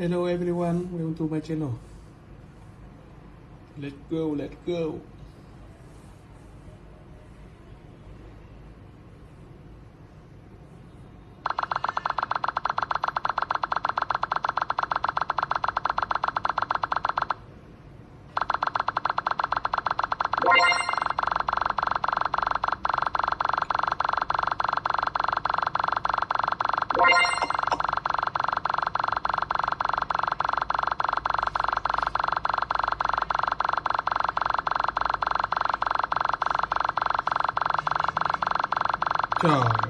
Hello everyone, welcome to my channel. Let's go, let's go. Trời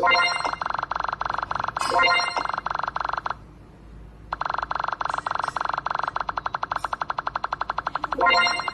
Thank you.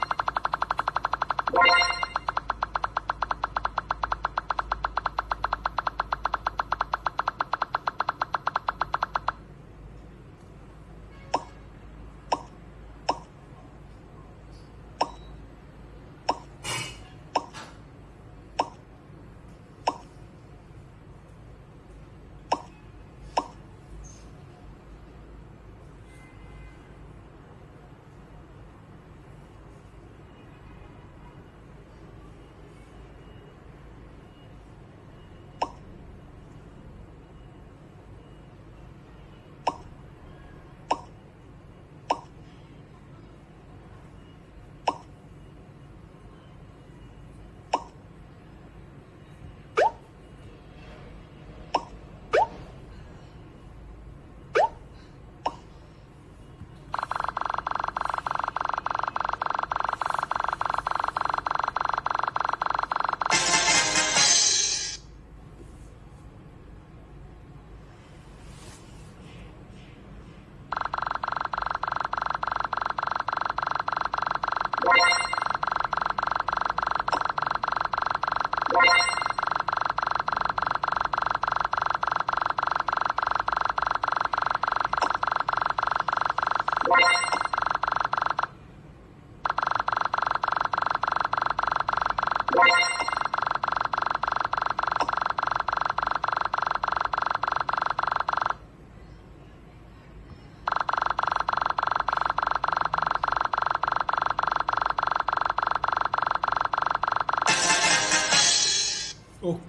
Con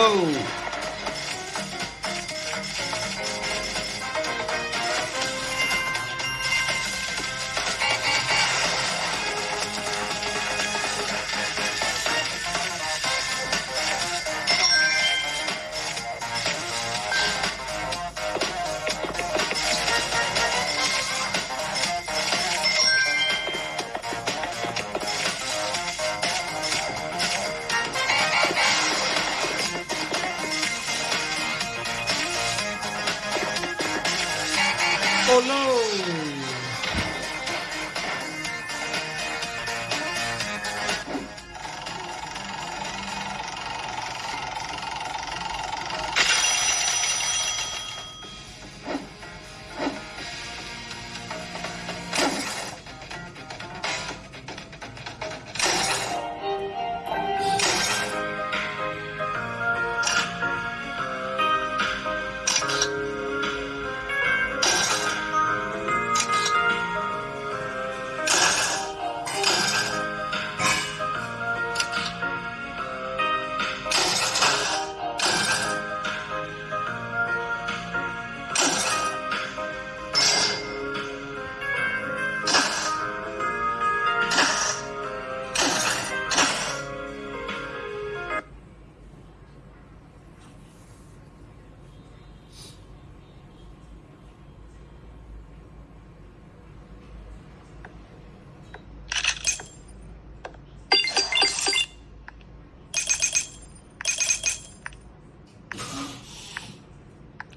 Whoa.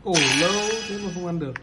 Ổ lâu thế mà không ăn được.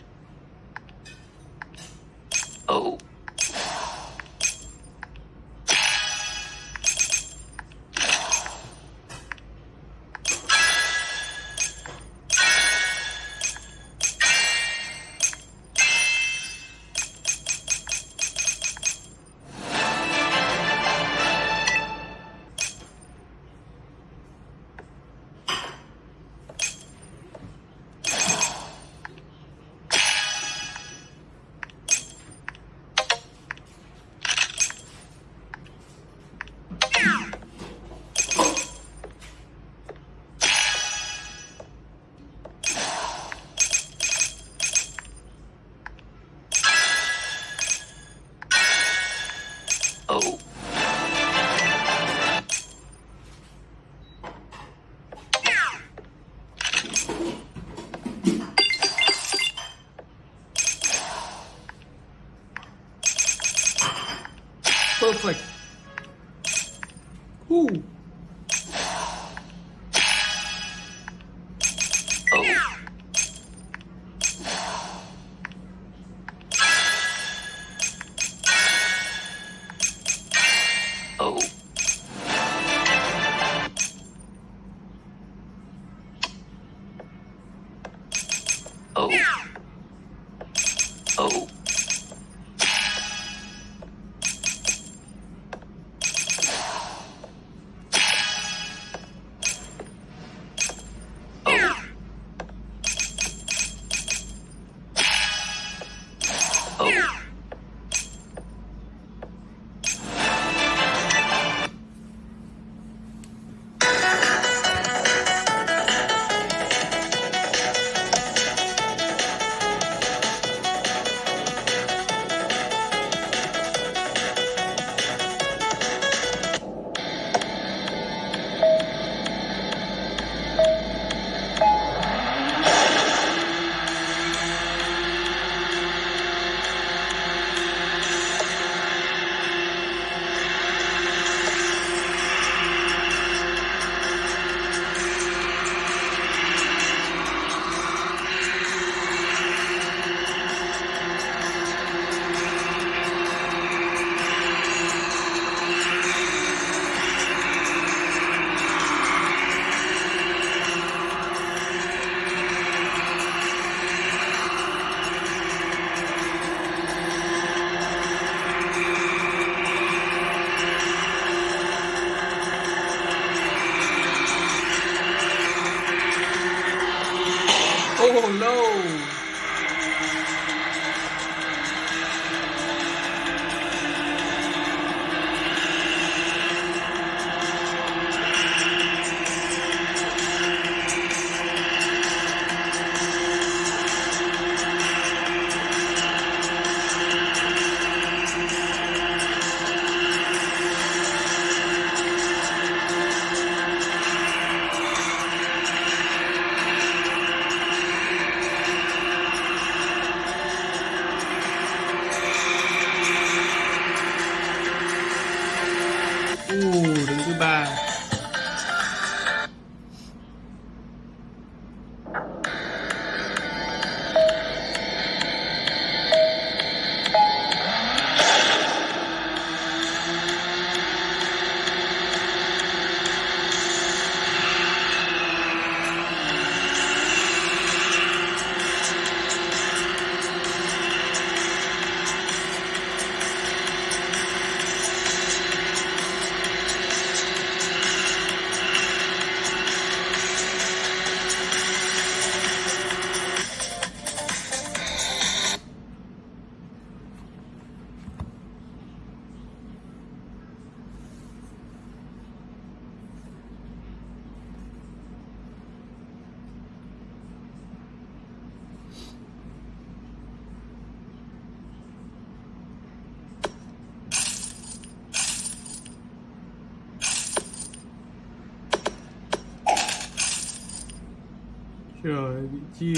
这个鸡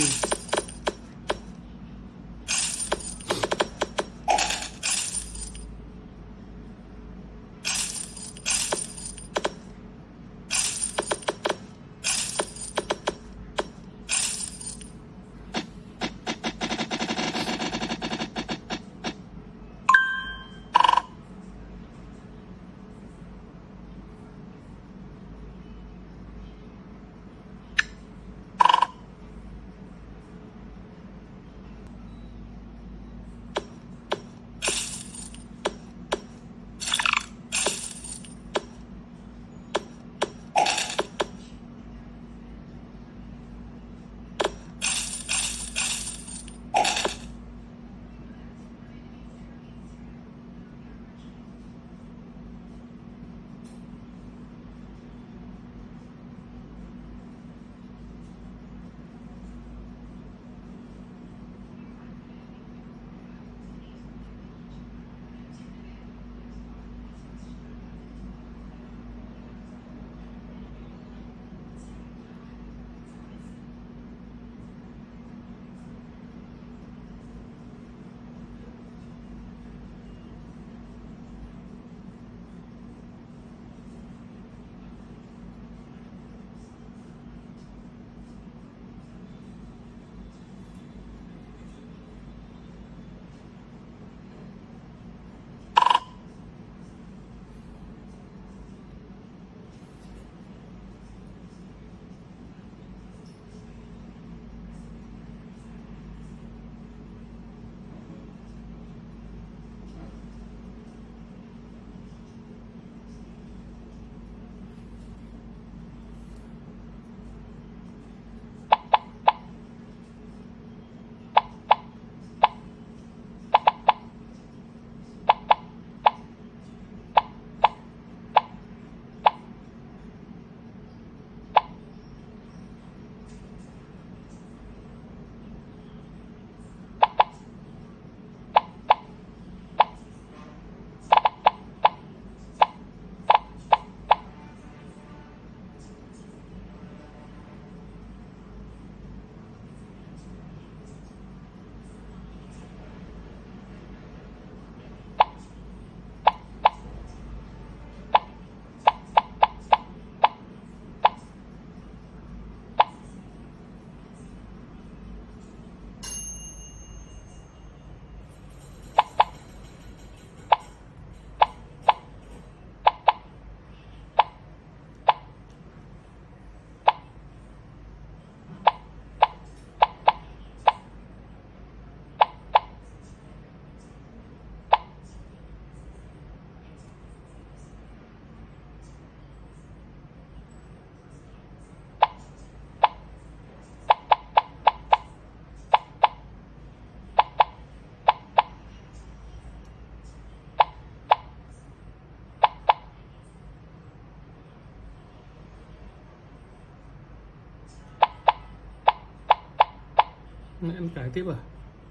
Mẹ em cải tiếp à?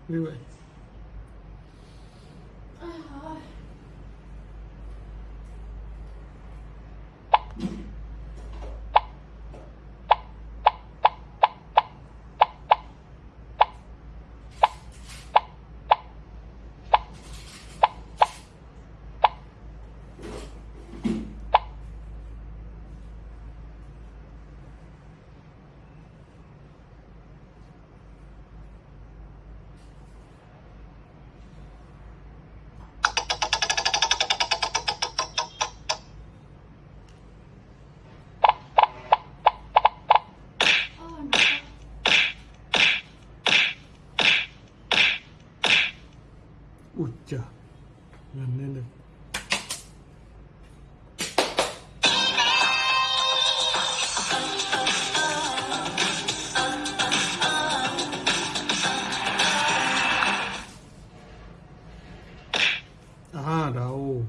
Như vậy. Ui trời gần lên được. À đâu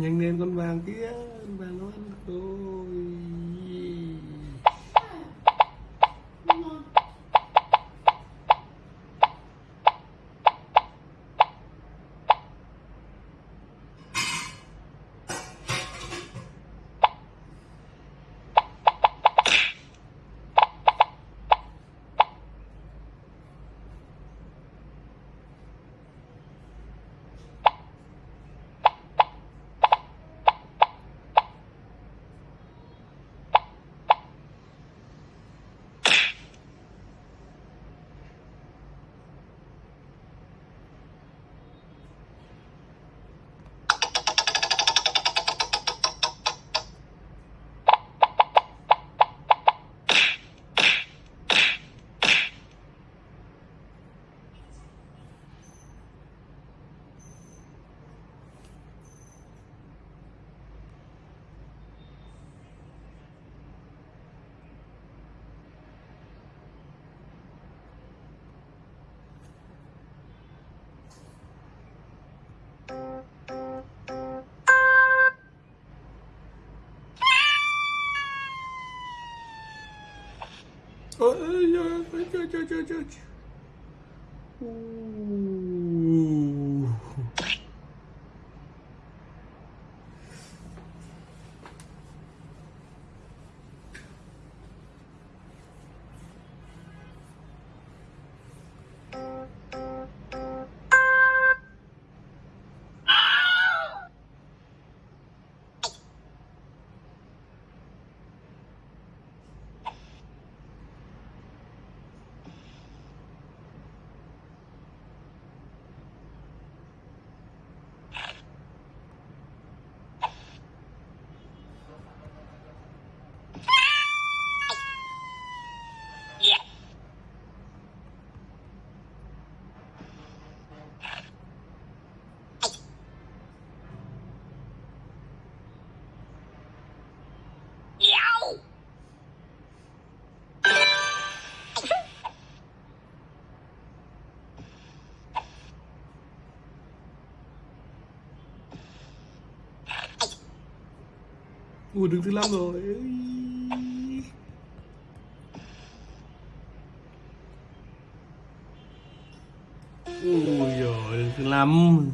nhanh lên con vàng kia con vàng nó ăn rồi ngon ôi ôi ôi trời trời trời trời Ooh. Ủa đứng thứ năm rồi. Ui giời đứng thứ năm.